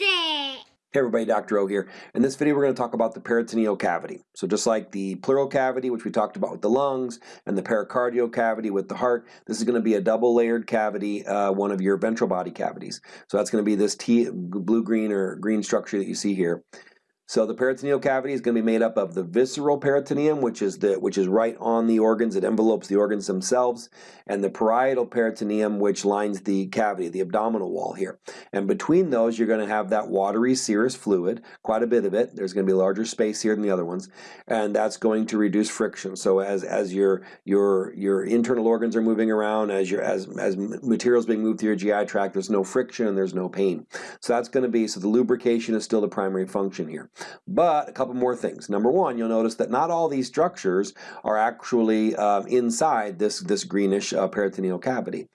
It. Hey everybody, Dr. O here. In this video we're going to talk about the peritoneal cavity. So just like the pleural cavity, which we talked about with the lungs, and the pericardial cavity with the heart, this is going to be a double layered cavity, uh, one of your ventral body cavities. So that's going to be this blue-green or green structure that you see here. So the peritoneal cavity is going to be made up of the visceral peritoneum, which is the which is right on the organs, it envelopes the organs themselves, and the parietal peritoneum, which lines the cavity, the abdominal wall here. And between those, you're going to have that watery serous fluid, quite a bit of it. There's going to be a larger space here than the other ones, and that's going to reduce friction. So as as your your your internal organs are moving around, as your as as materials being moved through your GI tract, there's no friction and there's no pain. So that's going to be so the lubrication is still the primary function here. But a couple more things. Number one, you'll notice that not all these structures are actually uh, inside this, this greenish uh, peritoneal cavity.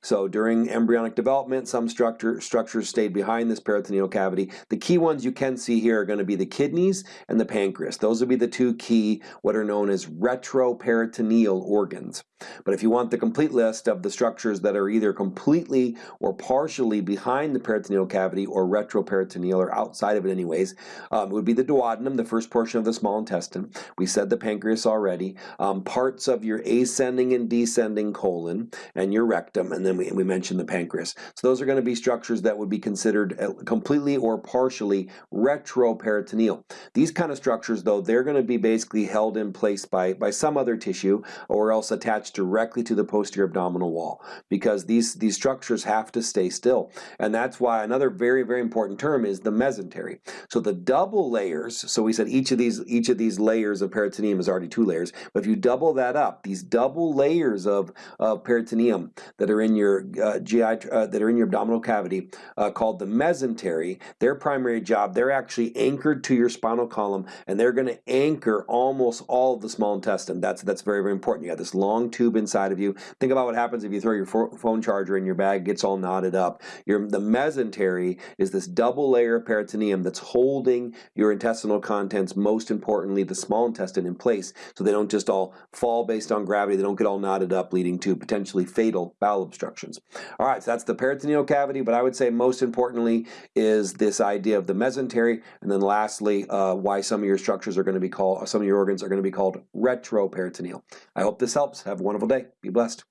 So during embryonic development, some structure, structures stayed behind this peritoneal cavity. The key ones you can see here are going to be the kidneys and the pancreas. Those will be the two key, what are known as retroperitoneal organs. But if you want the complete list of the structures that are either completely or partially behind the peritoneal cavity or retroperitoneal or outside of it anyways, um, it would be the duodenum, the first portion of the small intestine. We said the pancreas already. Um, parts of your ascending and descending colon and your rectum, and then we, we mentioned the pancreas. So those are going to be structures that would be considered uh, completely or partially retroperitoneal. These kind of structures, though, they're going to be basically held in place by, by some other tissue or else attached attached directly to the posterior abdominal wall because these, these structures have to stay still. And that's why another very, very important term is the mesentery. So the double layers, so we said each of these, each of these layers of peritoneum is already two layers, but if you double that up, these double layers of, of peritoneum that are in your uh, GI, uh, that are in your abdominal cavity uh, called the mesentery, their primary job, they're actually anchored to your spinal column and they're going to anchor almost all of the small intestine. That's, that's very, very important. You have this long tube inside of you. Think about what happens if you throw your phone charger in your bag, gets all knotted up. Your, the mesentery is this double layer of peritoneum that's holding your intestinal contents, most importantly the small intestine, in place so they don't just all fall based on gravity, they don't get all knotted up leading to potentially fatal bowel obstructions. All right, so that's the peritoneal cavity, but I would say most importantly is this idea of the mesentery, and then lastly, uh, why some of your structures are going to be called, some of your organs are going to be called retroperitoneal. I hope this helps. Have wonderful day. Be blessed.